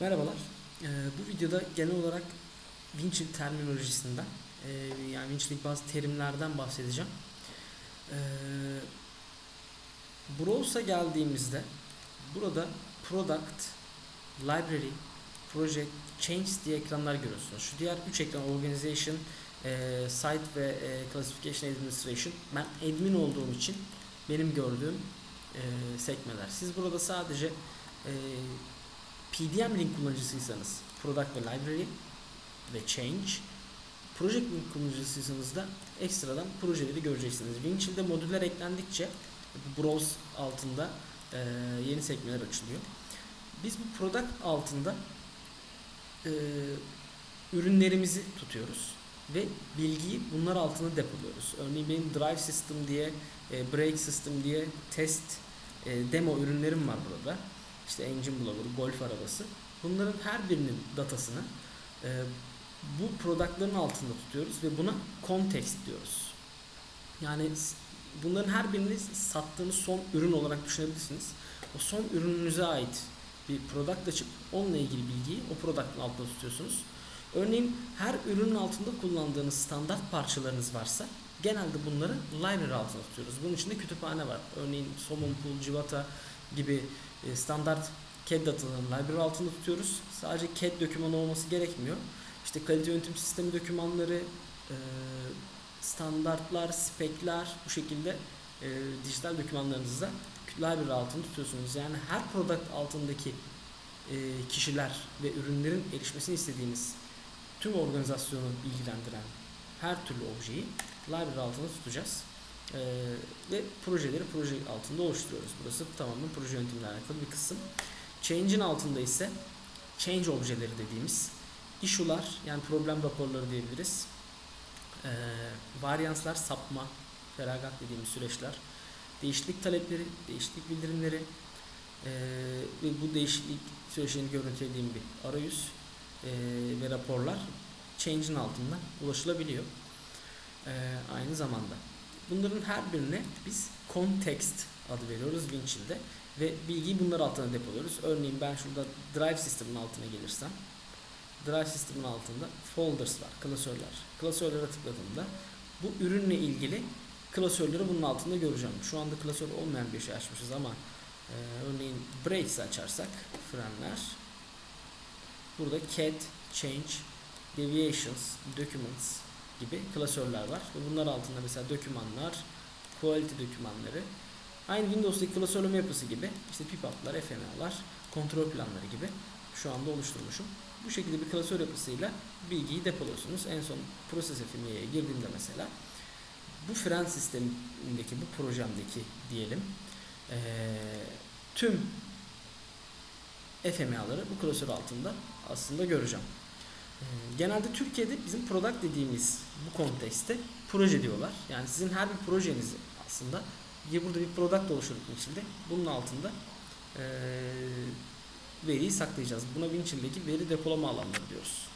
Merhabalar. Ee, bu videoda genel olarak Winchill terminolojisinden e, yani Winchill'lik bazı terimlerden bahsedeceğim. Ee, Browse'a geldiğimizde burada Product, Library, Project, Change diye ekranlar görüyorsunuz. Şu diğer 3 ekran Organization, e, Site ve e, Classification Administration. Ben admin olduğum için benim gördüğüm e, sekmeler. Siz burada sadece e, PDM link kullanıcısıysanız Product ve Library ve Change Project link kullanıcısıysanız da ekstradan projeleri göreceksiniz. Winchill'de modüller eklendikçe browse altında e, yeni sekmeler açılıyor. Biz bu product altında e, ürünlerimizi tutuyoruz ve bilgiyi bunlar altında depoluyoruz. Örneğin benim drive system diye, e, brake system diye test e, demo ürünlerim var burada. İşte engine blower, golf arabası. Bunların her birinin datasını e, bu productların altında tutuyoruz ve buna context diyoruz. Yani bunların her birini sattığınız son ürün olarak düşünebilirsiniz. O son ürününüze ait bir product açıp onunla ilgili bilgiyi o product'ın altında tutuyorsunuz. Örneğin her ürünün altında kullandığınız standart parçalarınız varsa genelde bunları library altında tutuyoruz. Bunun içinde kütüphane var. Örneğin Somon Pool, Civata gibi e, standart CAD datalarını library altında tutuyoruz. Sadece CAD dokümanı olması gerekmiyor. İşte kalite yönetim sistemi dokümanları, e, standartlar, spekler bu şekilde e, dijital dokümanlarınızı da library altında tutuyorsunuz. Yani her product altındaki kişiler ve ürünlerin erişmesini istediğiniz tüm organizasyonu ilgilendiren her türlü objeyi library altında tutacağız. E, ve projeleri proje altında oluşturuyoruz. Burası tamamen proje yönetimiyle alakalı bir kısım. Change'in altında ise change objeleri dediğimiz issue'lar yani problem raporları diyebiliriz. Ee, varyanslar, sapma, feragat dediğimiz süreçler, değişiklik talepleri, değişiklik bildirimleri ee, ve bu değişiklik süreçlerini görüntülediğim bir arayüz ee, ve raporlar change'in altında ulaşılabiliyor. Ee, aynı zamanda. Bunların her birine biz context adı veriyoruz Winchill'de ve bilgiyi bunlar altına depoluyoruz. Örneğin ben şurada drive system'ın altına gelirsem drive system'ın altında folders var, klasörler. Klasörlere tıkladığımda bu ürünle ilgili klasörleri bunun altında göreceğim. Şu anda klasör olmayan bir şey açmışız ama e, örneğin brakes açarsak frenler burada cat, change, deviations, documents gibi klasörler var. Ve bunlar altında mesela dokümanlar, quality dokümanları, aynı Windows'daki klasörleme yapısı gibi işte pip-up'lar, FMA'lar, kontrol planları gibi şu anda oluşturmuşum. Bu şekilde bir klasör yapısıyla bilgiyi depoluyorsunuz. En son Process FME'ye girdiğimde mesela bu fren sistemindeki, bu projemdeki diyelim eee, tüm FMA'ları bu klasör altında aslında göreceğim. Eee, Genelde Türkiye'de bizim product dediğimiz bu kontekste proje diyorlar. Yani sizin her bir projenizi aslında burada bir product oluşturduk içinde. Bunun altında eee veriyi saklayacağız. Buna Winchill'deki veri depolama alanları diyoruz.